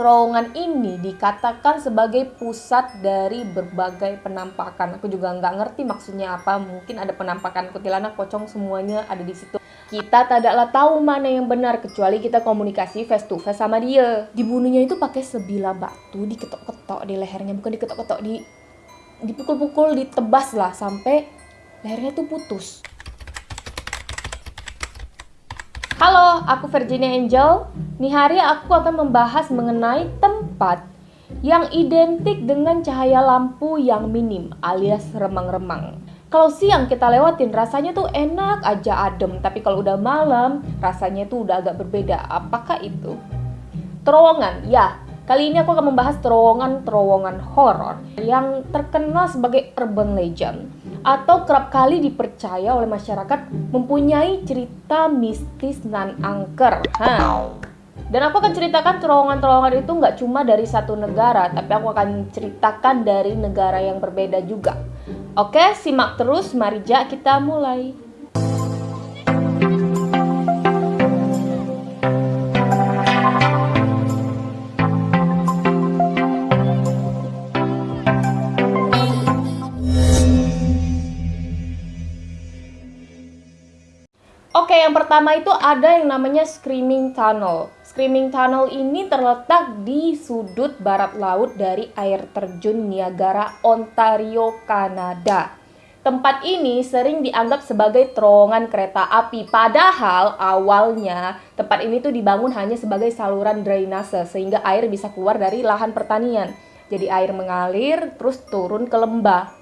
terowongan ini dikatakan sebagai pusat dari berbagai penampakan. Aku juga nggak ngerti maksudnya apa. Mungkin ada penampakan kuntilanak, pocong, semuanya ada di situ. Kita tidaklah tahu mana yang benar kecuali kita komunikasi face to face sama dia. Dibunuhnya itu pakai sebilah batu, diketok-ketok di lehernya, bukan diketok-ketok di dipukul-pukul, ditebas lah sampai lehernya tuh putus. Halo, aku Virginia Angel. Nih hari aku akan membahas mengenai tempat yang identik dengan cahaya lampu yang minim alias remang-remang. Kalau siang kita lewatin rasanya tuh enak aja adem, tapi kalau udah malam rasanya tuh udah agak berbeda. Apakah itu? Terowongan, ya. Kali ini aku akan membahas terowongan-terowongan horor yang terkenal sebagai urban legend atau kerap kali dipercaya oleh masyarakat mempunyai cerita mistis nan angker. Ha. Dan aku akan ceritakan terowongan-terowongan itu nggak cuma dari satu negara, tapi aku akan ceritakan dari negara yang berbeda juga. Oke, simak terus, mari ja kita mulai. Yang pertama itu ada yang namanya Screaming Tunnel. Screaming Tunnel ini terletak di sudut barat laut dari air terjun Niagara, Ontario, Kanada. Tempat ini sering dianggap sebagai terowongan kereta api, padahal awalnya tempat ini tuh dibangun hanya sebagai saluran drainase sehingga air bisa keluar dari lahan pertanian. Jadi air mengalir terus turun ke lembah.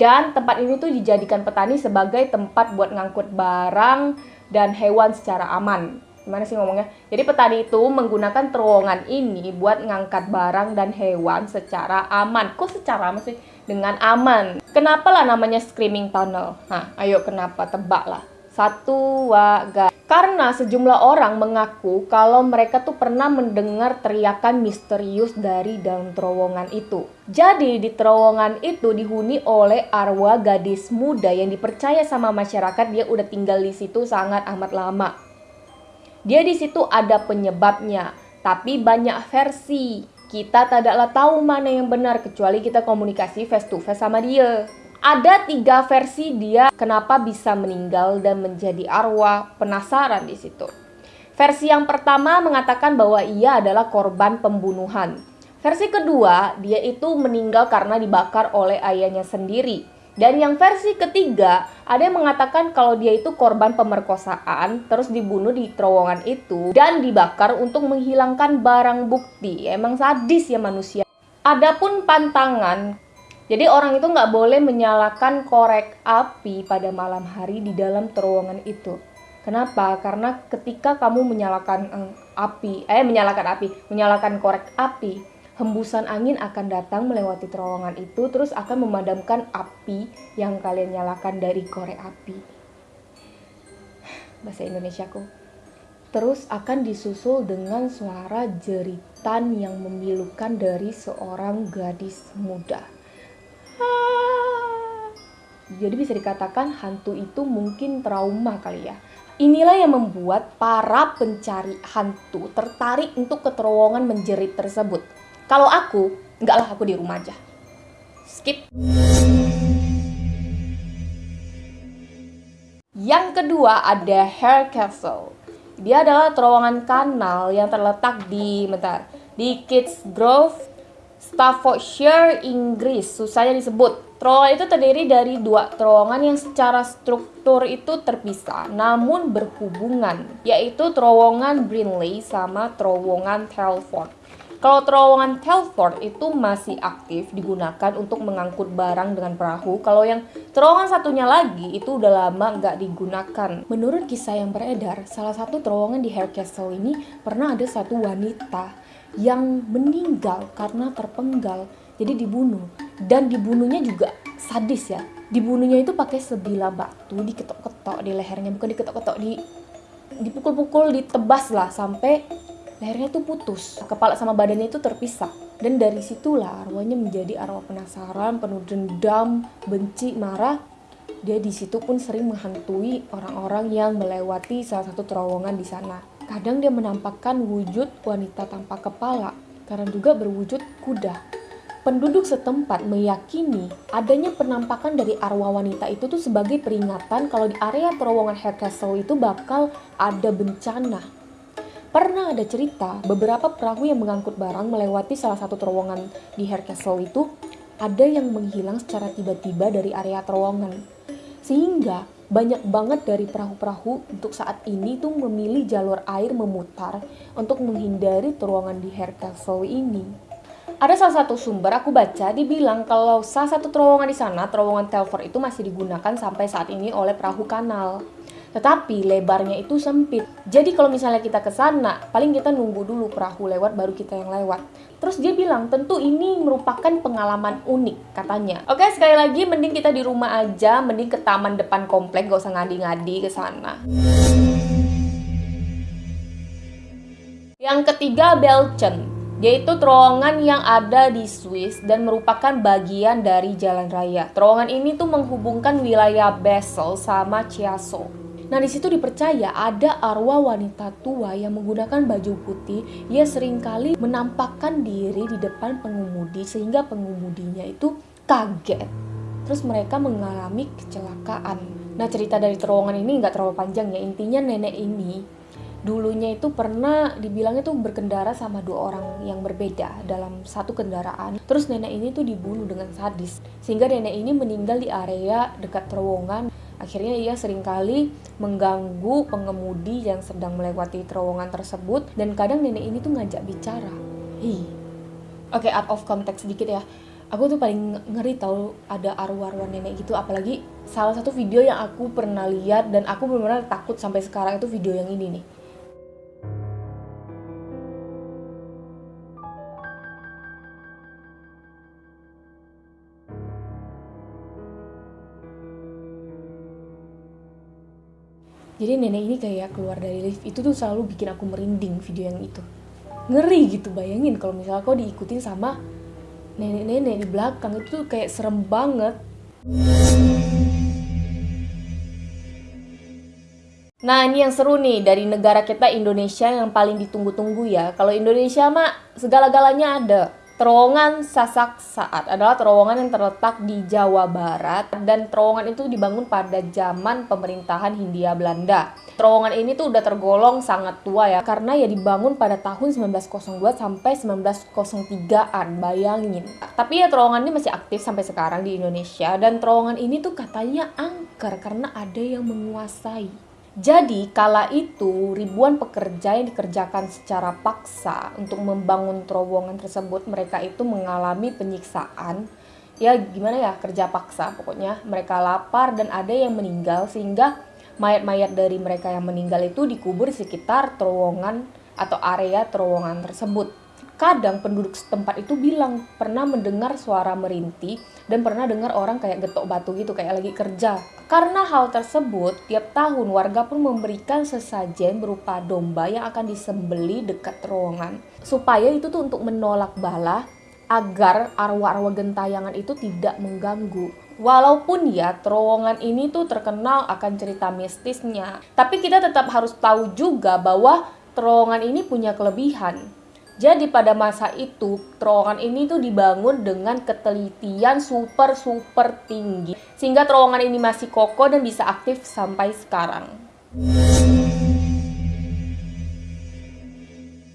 Dan tempat ini tuh dijadikan petani sebagai tempat buat ngangkut barang dan hewan secara aman. Gimana sih ngomongnya? Jadi petani itu menggunakan terowongan ini buat ngangkat barang dan hewan secara aman. Kok secara aman sih? Dengan aman. Kenapa lah namanya Screaming Tunnel? Nah, ayo kenapa? Tebak lah. Satu, dua, ga. Karena sejumlah orang mengaku kalau mereka tuh pernah mendengar teriakan misterius dari dalam terowongan itu. Jadi di terowongan itu dihuni oleh arwah gadis muda yang dipercaya sama masyarakat dia udah tinggal di situ sangat amat lama. Dia di situ ada penyebabnya, tapi banyak versi. Kita tidaklah tahu mana yang benar kecuali kita komunikasi face to face sama dia. Ada tiga versi dia kenapa bisa meninggal dan menjadi arwah penasaran di situ. Versi yang pertama mengatakan bahwa ia adalah korban pembunuhan. Versi kedua, dia itu meninggal karena dibakar oleh ayahnya sendiri. Dan yang versi ketiga, ada yang mengatakan kalau dia itu korban pemerkosaan, terus dibunuh di terowongan itu, dan dibakar untuk menghilangkan barang bukti. Emang sadis ya manusia. Adapun pantangan jadi orang itu nggak boleh menyalakan korek api pada malam hari di dalam terowongan itu. Kenapa? Karena ketika kamu menyalakan eh, api, eh menyalakan api, menyalakan korek api, hembusan angin akan datang melewati terowongan itu terus akan memadamkan api yang kalian nyalakan dari korek api. Bahasa Indonesiaku. Terus akan disusul dengan suara jeritan yang memilukan dari seorang gadis muda. Jadi bisa dikatakan hantu itu mungkin trauma kali ya. Inilah yang membuat para pencari hantu tertarik untuk ke terowongan menjerit tersebut. Kalau aku, enggak lah aku di rumah aja. Skip. Yang kedua ada Hair Castle. Dia adalah terowongan kanal yang terletak di bentar, di Kids Grove, Staffordshire, Inggris. Susahnya disebut. Terowongan itu terdiri dari dua terowongan yang secara struktur itu terpisah, namun berhubungan, yaitu terowongan Brinley sama terowongan Telford. Kalau terowongan Telford itu masih aktif digunakan untuk mengangkut barang dengan perahu. Kalau yang terowongan satunya lagi itu udah lama nggak digunakan. Menurut kisah yang beredar, salah satu terowongan di Castle ini pernah ada satu wanita yang meninggal karena terpenggal jadi dibunuh. Dan dibunuhnya juga sadis ya. Dibunuhnya itu pakai sebilah batu diketok-ketok di lehernya. Bukan diketok-ketok di dipukul-pukul ditebas lah sampai lehernya tuh putus. Kepala sama badannya itu terpisah. Dan dari situlah arwahnya menjadi arwah penasaran penuh dendam benci marah. Dia di situ pun sering menghantui orang-orang yang melewati salah satu terowongan di sana kadang dia menampakkan wujud wanita tanpa kepala karena juga berwujud kuda. Penduduk setempat meyakini adanya penampakan dari arwah wanita itu tuh sebagai peringatan kalau di area terowongan Hare Castle itu bakal ada bencana. Pernah ada cerita beberapa perahu yang mengangkut barang melewati salah satu terowongan di Hare Castle itu ada yang menghilang secara tiba-tiba dari area terowongan. Sehingga banyak banget dari perahu-perahu untuk saat ini tuh memilih jalur air memutar untuk menghindari terowongan di Hare Castle ini. Ada salah satu sumber aku baca dibilang kalau salah satu terowongan di sana, terowongan Telford itu masih digunakan sampai saat ini oleh perahu kanal. Tetapi lebarnya itu sempit. Jadi kalau misalnya kita ke sana, paling kita nunggu dulu perahu lewat baru kita yang lewat. Terus dia bilang, tentu ini merupakan pengalaman unik katanya. Oke, sekali lagi mending kita di rumah aja, mending ke taman depan komplek, gak usah ngadi-ngadi ke sana. Yang ketiga, Belchen yaitu terowongan yang ada di Swiss dan merupakan bagian dari jalan raya. Terowongan ini tuh menghubungkan wilayah Basel sama Chiasso. Nah, di situ dipercaya ada arwah wanita tua yang menggunakan baju putih. Ia sering kali menampakkan diri di depan pengemudi sehingga pengemudinya itu kaget. Terus mereka mengalami kecelakaan. Nah, cerita dari terowongan ini nggak terlalu panjang ya. Intinya nenek ini dulunya itu pernah dibilangnya tuh berkendara sama dua orang yang berbeda dalam satu kendaraan. Terus nenek ini tuh dibunuh dengan sadis. Sehingga nenek ini meninggal di area dekat terowongan. Akhirnya ia sering kali mengganggu pengemudi yang sedang melewati terowongan tersebut dan kadang nenek ini tuh ngajak bicara. Hi. Oke, okay, out of context sedikit ya. Aku tuh paling ngeri tau ada arwah-arwah nenek gitu apalagi salah satu video yang aku pernah lihat dan aku benar-benar takut sampai sekarang itu video yang ini nih jadi nenek ini kayak keluar dari lift itu tuh selalu bikin aku merinding video yang itu. Ngeri gitu bayangin kalau misalnya kau diikutin sama nenek-nenek di belakang itu tuh kayak serem banget. Nah ini yang seru nih dari negara kita Indonesia yang paling ditunggu-tunggu ya. Kalau Indonesia mah segala-galanya ada Terowongan Sasak Saat adalah terowongan yang terletak di Jawa Barat dan terowongan itu dibangun pada zaman pemerintahan Hindia Belanda. Terowongan ini tuh udah tergolong sangat tua ya karena ya dibangun pada tahun 1902 sampai 1903-an, bayangin. Tapi ya terowongan ini masih aktif sampai sekarang di Indonesia dan terowongan ini tuh katanya angker karena ada yang menguasai. Jadi, kala itu ribuan pekerja yang dikerjakan secara paksa untuk membangun terowongan tersebut, mereka itu mengalami penyiksaan. Ya, gimana ya, kerja paksa pokoknya. Mereka lapar dan ada yang meninggal sehingga mayat-mayat dari mereka yang meninggal itu dikubur di sekitar terowongan atau area terowongan tersebut. Kadang penduduk setempat itu bilang pernah mendengar suara merintih dan pernah dengar orang kayak getok batu gitu kayak lagi kerja. Karena hal tersebut, tiap tahun warga pun memberikan sesajen berupa domba yang akan disembeli dekat terowongan supaya itu tuh untuk menolak bala agar arwah-arwah gentayangan itu tidak mengganggu. Walaupun ya terowongan ini tuh terkenal akan cerita mistisnya, tapi kita tetap harus tahu juga bahwa terowongan ini punya kelebihan. Jadi pada masa itu terowongan ini tuh dibangun dengan ketelitian super super tinggi sehingga terowongan ini masih kokoh dan bisa aktif sampai sekarang.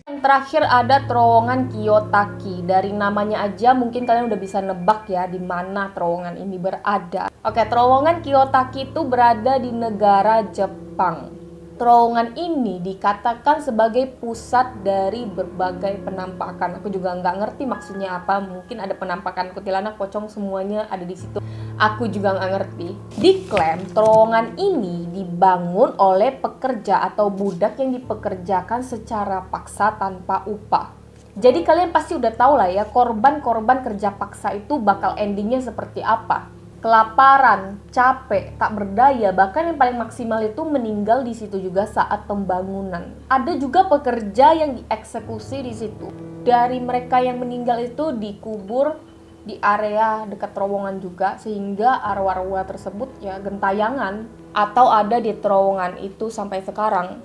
Yang terakhir ada terowongan Kiyotaki. Dari namanya aja mungkin kalian udah bisa nebak ya di mana terowongan ini berada. Oke, terowongan Kiyotaki itu berada di negara Jepang terowongan ini dikatakan sebagai pusat dari berbagai penampakan. Aku juga nggak ngerti maksudnya apa. Mungkin ada penampakan kuntilanak, pocong semuanya ada di situ. Aku juga nggak ngerti. Diklaim terowongan ini dibangun oleh pekerja atau budak yang dipekerjakan secara paksa tanpa upah. Jadi kalian pasti udah tahu lah ya korban-korban kerja paksa itu bakal endingnya seperti apa kelaparan, capek, tak berdaya, bahkan yang paling maksimal itu meninggal di situ juga saat pembangunan. Ada juga pekerja yang dieksekusi di situ. Dari mereka yang meninggal itu dikubur di area dekat terowongan juga sehingga arwah-arwah tersebut ya gentayangan atau ada di terowongan itu sampai sekarang.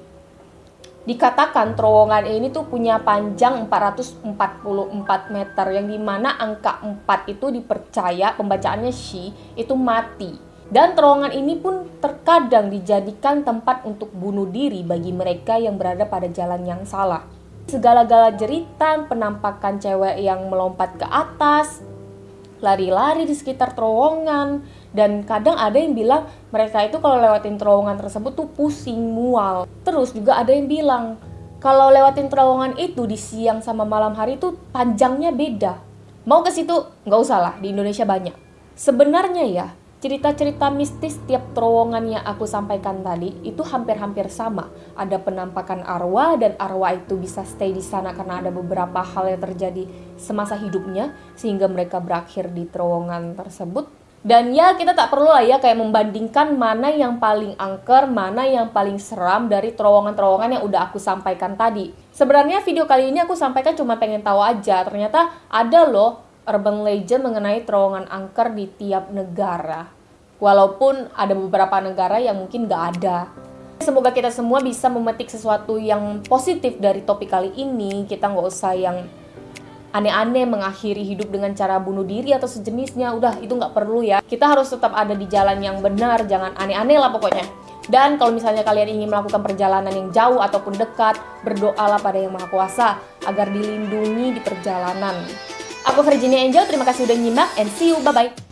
Dikatakan terowongan ini tuh punya panjang 444 meter yang di mana angka 4 itu dipercaya pembacaannya shi itu mati. Dan terowongan ini pun terkadang dijadikan tempat untuk bunuh diri bagi mereka yang berada pada jalan yang salah. Segala-gala jeritan, penampakan cewek yang melompat ke atas, lari-lari di sekitar terowongan, dan kadang ada yang bilang mereka itu kalau lewatin terowongan tersebut tuh pusing mual. Terus juga ada yang bilang kalau lewatin terowongan itu di siang sama malam hari itu panjangnya beda. Mau ke situ? Nggak usah lah di Indonesia banyak. Sebenarnya ya cerita-cerita mistis tiap terowongan yang aku sampaikan tadi itu hampir-hampir sama. Ada penampakan arwah dan arwah itu bisa stay di sana karena ada beberapa hal yang terjadi semasa hidupnya sehingga mereka berakhir di terowongan tersebut. Dan ya kita tak perlu lah ya kayak membandingkan mana yang paling angker, mana yang paling seram dari terowongan-terowongan yang udah aku sampaikan tadi. Sebenarnya video kali ini aku sampaikan cuma pengen tahu aja, ternyata ada loh urban legend mengenai terowongan angker di tiap negara. Walaupun ada beberapa negara yang mungkin gak ada. Semoga kita semua bisa memetik sesuatu yang positif dari topik kali ini. Kita nggak usah yang aneh-aneh mengakhiri hidup dengan cara bunuh diri atau sejenisnya udah itu nggak perlu ya kita harus tetap ada di jalan yang benar jangan aneh-aneh lah pokoknya dan kalau misalnya kalian ingin melakukan perjalanan yang jauh ataupun dekat berdoalah pada yang maha kuasa agar dilindungi di perjalanan aku Virginia Angel terima kasih udah nyimak and see you bye bye